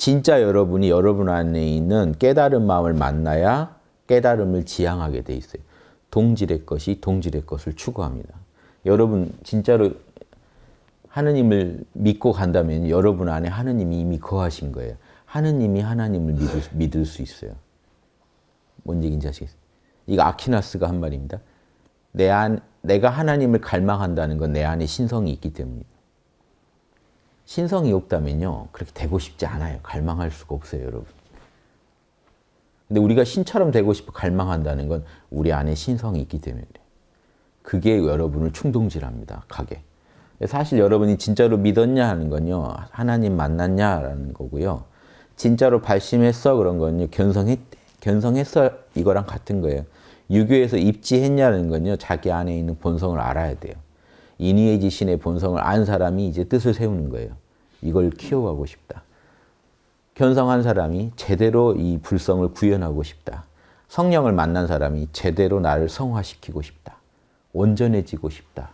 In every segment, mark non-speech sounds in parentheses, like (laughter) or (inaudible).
진짜 여러분이 여러분 안에 있는 깨달은 마음을 만나야 깨달음을 지향하게 돼 있어요. 동질의 것이 동질의 것을 추구합니다. 여러분 진짜로 하느님을 믿고 간다면 여러분 안에 하느님이 이미 거하신 거예요. 하느님이 하나님을 믿을, 믿을 수 있어요. 뭔 얘기인지 아시겠어요? 이거 아키나스가 한 말입니다. 내 안, 내가 하나님을 갈망한다는 건 내 안에 신성이 있기 때문입니다. 신성이 없다면요. 그렇게 되고 싶지 않아요. 갈망할 수가 없어요, 여러분. 근데 우리가 신처럼 되고 싶어 갈망한다는 건 우리 안에 신성이 있기 때문에 그래요. 그게 여러분을 충동질합니다. 가게. 사실 여러분이 진짜로 믿었냐 하는 건요. 하나님 만났냐라는 거고요. 진짜로 발심했어 그런 건요. 견성했, 견성했어 이거랑 같은 거예요. 유교에서 입지했냐는 건요. 자기 안에 있는 본성을 알아야 돼요. 인위의 지신의 본성을 안 사람이 이제 뜻을 세우는 거예요. 이걸 키워가고 싶다. 견성한 사람이 제대로 이 불성을 구현하고 싶다. 성령을 만난 사람이 제대로 나를 성화시키고 싶다. 온전해지고 싶다.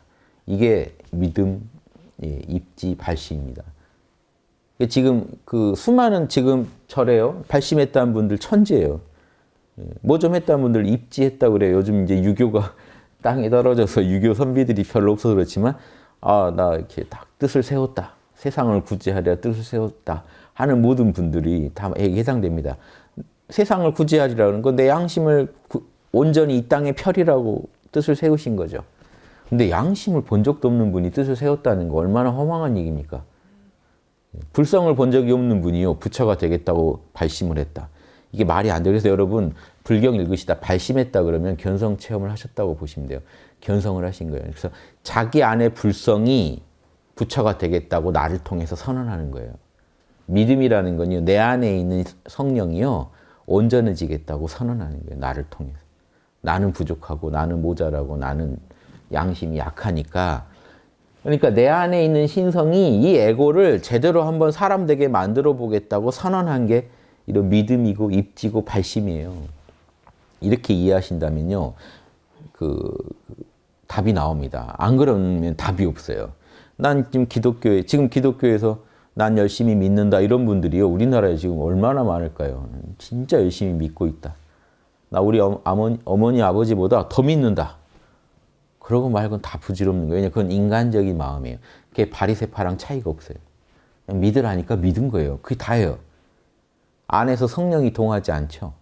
이게 믿음, 예, 입지, 발심입니다. 지금 그 수많은 지금 절에요. 발심했다는 분들 천재예요. 예, 뭐좀 했다는 분들 입지했다 그래요. 요즘 이제 유교가 (laughs) 땅에 떨어져서 유교 선비들이 별로 없어서 그렇지만 아, 나 이렇게 딱 뜻을 세웠다. 세상을 구제하려 뜻을 세웠다. 하는 모든 분들이 다 해당됩니다. 세상을 구제하리라는 건 내 양심을 온전히 이 땅에 펴리라고 뜻을 세우신 거죠. 근데 양심을 본 적도 없는 분이 뜻을 세웠다는 거 얼마나 허망한 얘기입니까? 불성을 본 적이 없는 분이요. 부처가 되겠다고 발심을 했다. 이게 말이 안 돼요. 그래서 여러분 불경 읽으시다 발심했다 그러면 견성 체험을 하셨다고 보시면 돼요. 견성을 하신 거예요. 그래서 자기 안에 불성이 부처가 되겠다고 나를 통해서 선언하는 거예요. 믿음이라는 건요. 내 안에 있는 성령이요. 온전해지겠다고 선언하는 거예요. 나를 통해서. 나는 부족하고 나는 모자라고 나는 양심이 약하니까 그러니까 내 안에 있는 신성이 이 에고를 제대로 한번 사람 되게 만들어 보겠다고 선언한 게 이런 믿음이고 입지고 발심이에요. 이렇게 이해하신다면요. 그 답이 나옵니다. 안 그러면 답이 없어요. 난 지금 기독교에 지금 기독교에서 난 열심히 믿는다 이런 분들이요. 우리나라에 지금 얼마나 많을까요? 진짜 열심히 믿고 있다. 나 우리 어머니, 어머니 아버지보다 더 믿는다. 그러고 말고는 다 부질없는 거예요. 그건 인간적인 마음이에요. 그게 바리새파랑 차이가 없어요. 믿으라니까 믿은 거예요. 그게 다예요. 안에서 성령이 동하지 않죠.